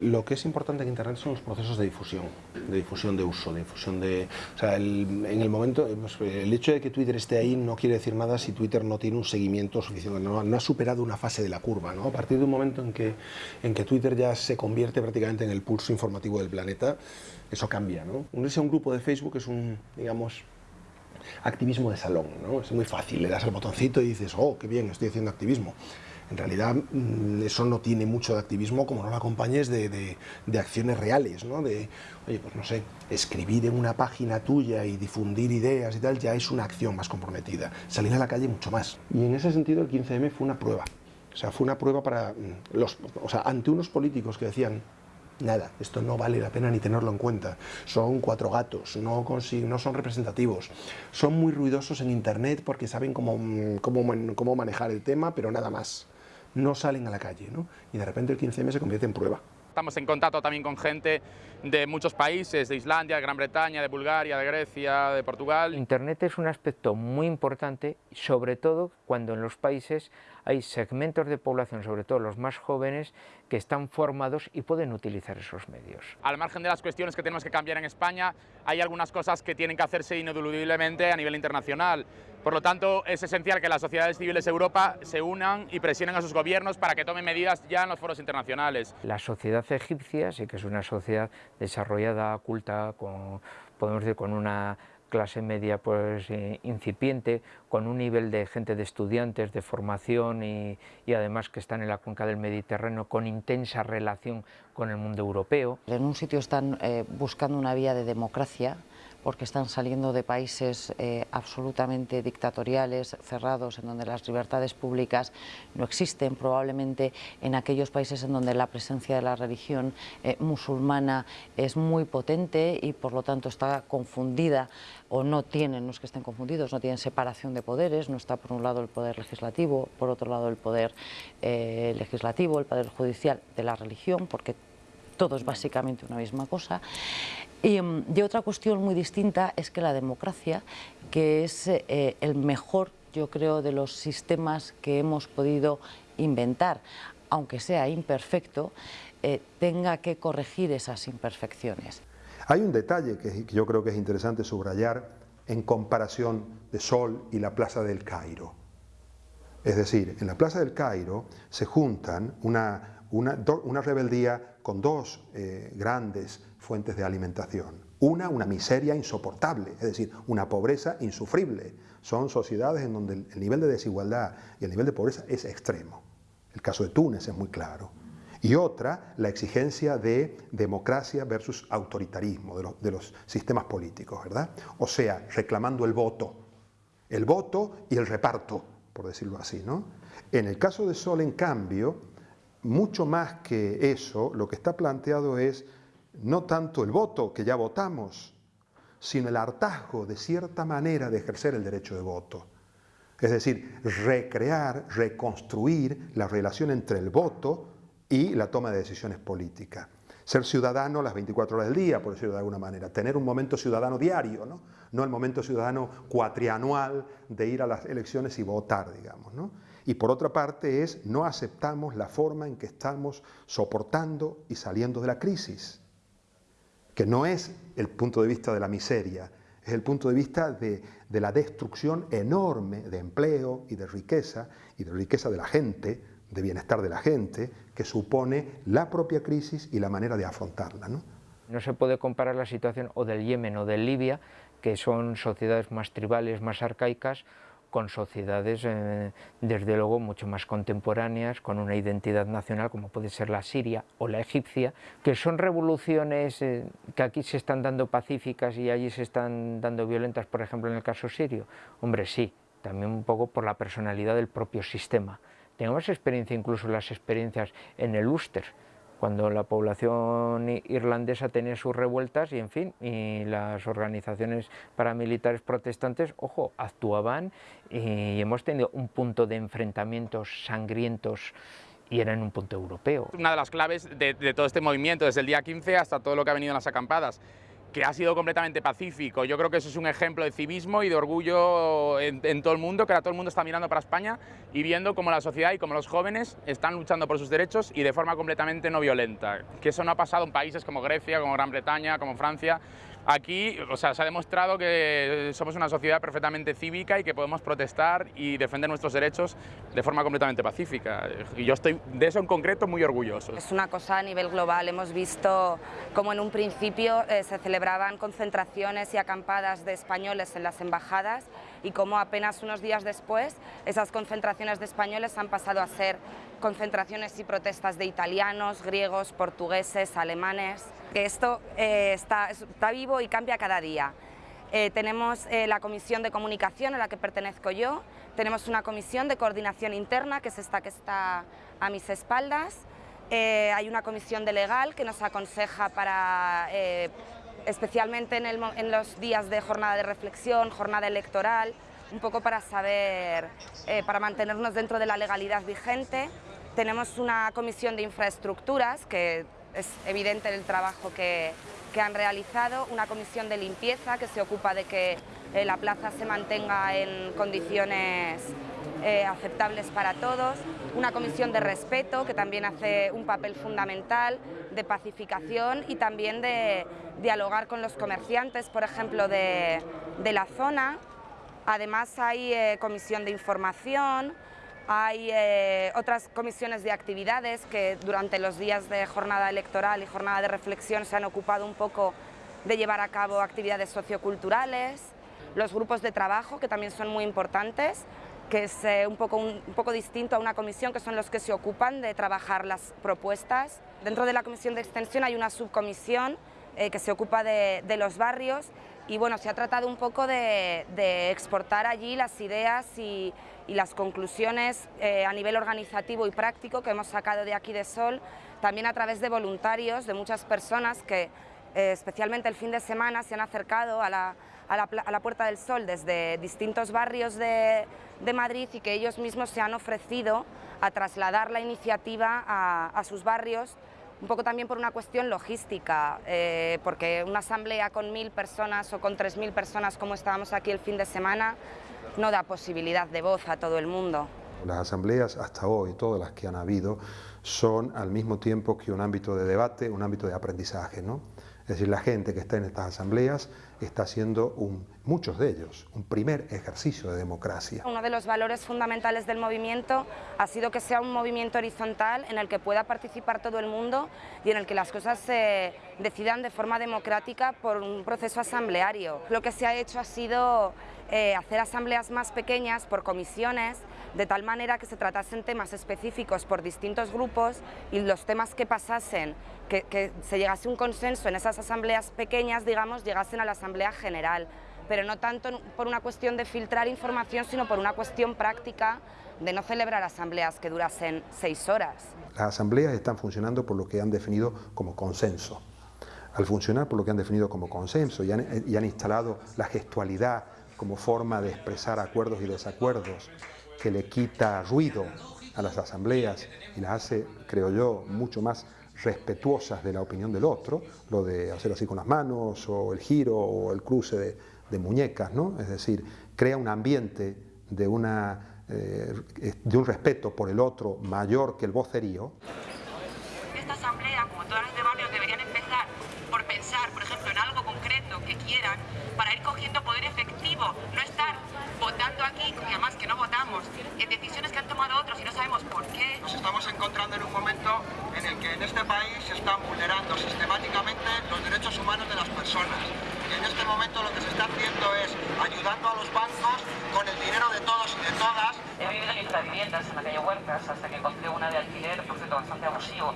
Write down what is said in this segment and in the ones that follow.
Lo que es importante en Internet son los procesos de difusión, de difusión de uso, de difusión de... O sea, en el momento, pues, el hecho de que Twitter esté ahí no quiere decir nada si Twitter no tiene un seguimiento suficiente, no, no ha superado una fase de la curva, ¿no? A partir de un momento en que, en que Twitter ya se convierte prácticamente en el pulso informativo del planeta, eso cambia, ¿no? Unirse a un grupo de Facebook es un, digamos, activismo de salón, ¿no? Es muy fácil, le das al botoncito y dices, oh, qué bien, estoy haciendo activismo en realidad mm, eso no tiene mucho de activismo como no lo acompañes de, acciones reales, ¿no? De, oye, pues no sé, escribir en una página tuya y difundir ideas y tal, ya es una acción más comprometida. Salir a la calle mucho más. Y en ese sentido el 15M fue una prueba. O sea, fue una prueba para mm, los, o sea, ante unos políticos que decían, nada, esto no vale la pena ni tenerlo en cuenta. Son cuatro gatos, no, no son representativos. Son muy ruidosos en internet porque saben cómo, mm, cómo, cómo manejar el tema, pero nada más no salen a la calle, ¿no? Y de repente el 15M se convierte en prueba. Estamos en contacto también con gente de muchos países, de Islandia, de Gran Bretaña, de Bulgaria, de Grecia, de Portugal. Internet es un aspecto muy importante, sobre todo cuando en los países hay segmentos de población, sobre todo los más jóvenes, que están formados y pueden utilizar esos medios. Al margen de las cuestiones que tenemos que cambiar en España, hay algunas cosas que tienen que hacerse ineludiblemente a nivel internacional. Por lo tanto, es esencial que las sociedades civiles de Europa se unan y presionen a sus gobiernos para que tomen medidas ya en los foros internacionales. La sociedad egipcia sí que es una sociedad desarrollada, culta, con, podemos decir con una clase media pues eh, incipiente, con un nivel de gente de estudiantes, de formación y, además que están en la cuenca del Mediterráneo con intensa relación con el mundo europeo. En un sitio están eh, buscando una vía de democracia, porque están saliendo de países eh, absolutamente dictatoriales, cerrados, en donde las libertades públicas no existen, probablemente en aquellos países en donde la presencia de la religión eh, musulmana es muy potente y por lo tanto está confundida o no tienen, no es que estén confundidos, no tienen separación de poderes, no está por un lado el poder legislativo, por otro lado el poder eh, legislativo, el poder judicial de la religión, porque todo es básicamente una misma cosa. Y, mm, otra cuestión muy distinta es que la democracia, que es eh, el mejor, yo creo, de los sistemas que hemos podido inventar, aunque sea imperfecto, eh, tenga que corregir esas imperfecciones. Hay un detalle que yo creo que es interesante subrayar en comparación de Sol y la Plaza del Cairo. Es decir, en la Plaza del Cairo se juntan una una, rebeldía con dos eh, grandes fuentes de alimentación. Una, una miseria insoportable, es decir, una pobreza insufrible. Son sociedades en donde el, nivel de desigualdad y el nivel de pobreza es extremo. El caso de Túnez es muy claro. Y otra, la exigencia de democracia versus autoritarismo de, de los sistemas políticos, ¿verdad? O sea, reclamando el voto. El voto y el reparto, por decirlo así, ¿no? En el caso de Sol, en cambio, mucho más que eso, lo que está planteado es no tanto el voto, que ya votamos, sino el hartazgo de cierta manera de ejercer el derecho de voto. Es decir, recrear, reconstruir la relación entre el voto y la toma de decisiones políticas. Ser ciudadano las 24 horas del día, por decirlo de alguna manera. Tener un momento ciudadano diario, ¿no? No el momento ciudadano cuatrianual de ir a las elecciones y votar, digamos, ¿no? Y por otra parte es no aceptamos la forma en que estamos soportando y saliendo de la crisis, que no es el punto de vista de la miseria, es el punto de vista de, la destrucción enorme de empleo y de riqueza, y de riqueza de la gente, de bienestar de la gente, que supone la propia crisis y la manera de afrontarla. ¿no? no se puede comparar la situación o del Yemen o de Libia, que son sociedades más tribales, más arcaicas, con sociedades eh, desde luego mucho más contemporáneas, con una identidad nacional como puede ser la siria o la egipcia, que son revoluciones eh, que aquí se están dando pacíficas y allí se están dando violentas, por ejemplo en el caso sirio. Hombre, sí, también un poco por la personalidad del propio sistema. Tenemos experiencia, incluso las experiencias en el Ulster, cuando la población irlandesa tenía sus revueltas y en fin, y las organizaciones paramilitares protestantes, ojo, actuaban y hemos tenido un punto de enfrentamientos sangrientos y era en un punto europeo. Una de las claves de, todo este movimiento, desde el día 15 hasta todo lo que ha venido en las acampadas, que ha sido completamente pacífico. Yo creo que eso es un ejemplo de civismo y de orgullo en, todo el mundo, que ahora todo el mundo está mirando para España y viendo cómo la sociedad y cómo los jóvenes están luchando por sus derechos y de forma completamente no violenta. Que eso no ha pasado en países como Grecia, como Gran Bretaña, como Francia, Aquí o sea, se ha demostrado que somos una sociedad perfectamente cívica y que podemos protestar y defender nuestros derechos de forma completamente pacífica. Y yo estoy de eso en concreto muy orgulloso. Es una cosa a nivel global. Hemos visto cómo en un principio eh, se celebraban concentraciones y acampadas de españoles en las embajadas y cómo apenas unos días después esas concentraciones de españoles han pasado a ser concentraciones y protestas de italianos, griegos, portugueses, alemanes. Esto eh, está, está, vivo y cambia cada día. Eh, tenemos eh, la comisión de comunicación a la que pertenezco yo, tenemos una comisión de coordinación interna, que es esta que está a mis espaldas, hay una comisión de legal que nos aconseja para, especialmente en, los días de jornada de reflexión, jornada electoral, un poco para saber, para mantenernos dentro de la legalidad vigente. Tenemos una comisión de infraestructuras, que es evidente el trabajo que, han realizado, una comisión de limpieza que se ocupa de que eh, la plaza se mantenga en condiciones eh, aceptables para todos, una comisión de respeto que también hace un papel fundamental de pacificación y también de dialogar con los comerciantes, por ejemplo, de, la zona. Además hay eh, comisión de información, hay eh, otras comisiones de actividades que durante los días de jornada electoral y jornada de reflexión se han ocupado un poco de llevar a cabo actividades socioculturales, los grupos de trabajo que también son muy importantes, que es eh, un, poco, un, poco distinto a una comisión que son los que se ocupan de trabajar las propuestas. Dentro de la comisión de extensión hay una subcomisión eh, que se ocupa de, los barrios y bueno, se ha tratado un poco de, de exportar allí las ideas y, las conclusiones eh, a nivel organizativo y práctico que hemos sacado de aquí de Sol, también a través de voluntarios, de muchas personas que especialmente el fin de semana se han acercado a la, a la, Puerta del Sol desde distintos barrios de, Madrid y que ellos mismos se han ofrecido a trasladar la iniciativa a, a sus barrios un poco también por una cuestión logística, eh, porque una asamblea con mil personas o con tres mil personas como estábamos aquí el fin de semana no da posibilidad de voz a todo el mundo. Las asambleas hasta hoy, todas las que han habido, son al mismo tiempo que un ámbito de debate, un ámbito de aprendizaje. ¿no? Es decir, la gente que está en estas asambleas está haciendo, muchos de ellos, un primer ejercicio de democracia. Uno de los valores fundamentales del movimiento ha sido que sea un movimiento horizontal en el que pueda participar todo el mundo y en el que las cosas se decidan de forma democrática por un proceso asambleario. Lo que se ha hecho ha sido eh, hacer asambleas más pequeñas por comisiones, de tal manera que se tratasen temas específicos por distintos grupos y los temas que pasasen, que, se llegase un consenso en esas asambleas pequeñas, digamos, llegasen a la asamblea general, pero no tanto por una cuestión de filtrar información, sino por una cuestión práctica de no celebrar asambleas que durasen seis horas. Las asambleas están funcionando por lo que han definido como consenso. Al funcionar por lo que han definido como consenso y han instalado la gestualidad, como forma de expresar acuerdos y desacuerdos, que le quita ruido a las asambleas y las hace, creo yo, mucho más respetuosas de la opinión del otro, lo de hacer así con las manos, o el giro, o el cruce de, muñecas, ¿no? Es decir, crea un ambiente de, una, eh, de un respeto por el otro mayor que el vocerío. Esta asamblea, como todas las de barrios, deberían empezar por pensar, por ejemplo, en algo concreto que quieran para ir cogiendo poder efectivo, no estar votando aquí, y además que no votamos, en decisiones que han tomado otros y no sabemos por qué. Nos estamos encontrando en un momento en el que en este país se están vulnerando sistemáticamente los derechos humanos de las personas. Y en este momento lo que se está haciendo es ayudando a los bancos con el dinero de todos y de todas. He vivido en infraviviendas en la calle Huertas hasta que encontré una de alquiler, por cierto, bastante abusivo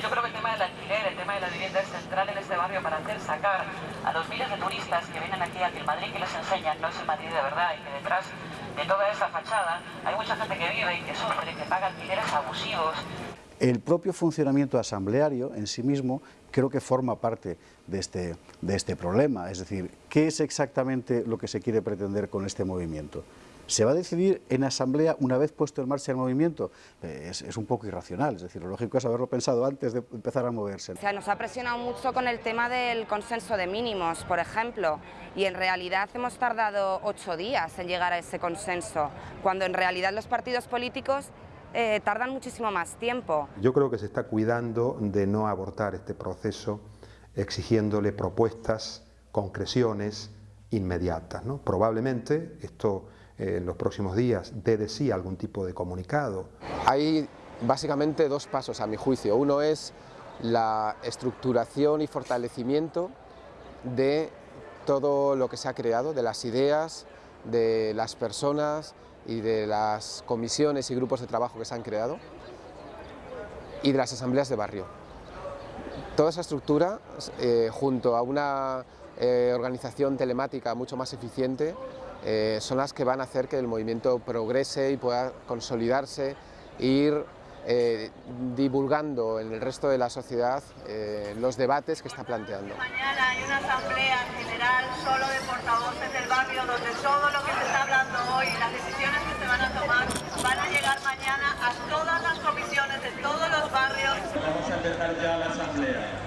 yo creo que el tema del alquiler, el tema de la vivienda es central en este barrio para hacer sacar a los miles de turistas que vienen aquí a que el Madrid que les enseñan no es el Madrid de verdad y que detrás de toda esa fachada hay mucha gente que vive y que sufre, que paga alquileres abusivos. El propio funcionamiento asambleario en sí mismo creo que forma parte de este, de este problema. Es decir, ¿qué es exactamente lo que se quiere pretender con este movimiento? ¿Se va a decidir en asamblea una vez puesto en marcha el movimiento? Eh, es, un poco irracional, es decir, lo lógico es haberlo pensado antes de empezar a moverse. O sea, nos ha presionado mucho con el tema del consenso de mínimos, por ejemplo, y en realidad hemos tardado ocho días en llegar a ese consenso, cuando en realidad los partidos políticos eh, tardan muchísimo más tiempo. Yo creo que se está cuidando de no abortar este proceso exigiéndole propuestas, concreciones inmediatas. ¿no? Probablemente esto eh, en los próximos días dé de sí algún tipo de comunicado. Hay básicamente dos pasos a mi juicio. Uno es la estructuración y fortalecimiento de todo lo que se ha creado, de las ideas, de las personas y de las comisiones y grupos de trabajo que se han creado y de las asambleas de barrio. Toda esa estructura, eh, junto a una eh, organización telemática mucho más eficiente, eh, son las que van a hacer que el movimiento progrese y pueda consolidarse, ir eh, divulgando en el resto de la sociedad eh, los debates que está planteando. Mañana hay una asamblea general solo de portavoces del barrio donde todo lo que se está hablando hoy, las decisiones que se van a tomar, van a llegar mañana a todas las comisiones de todos los barrios. Vamos a empezar ya la asamblea.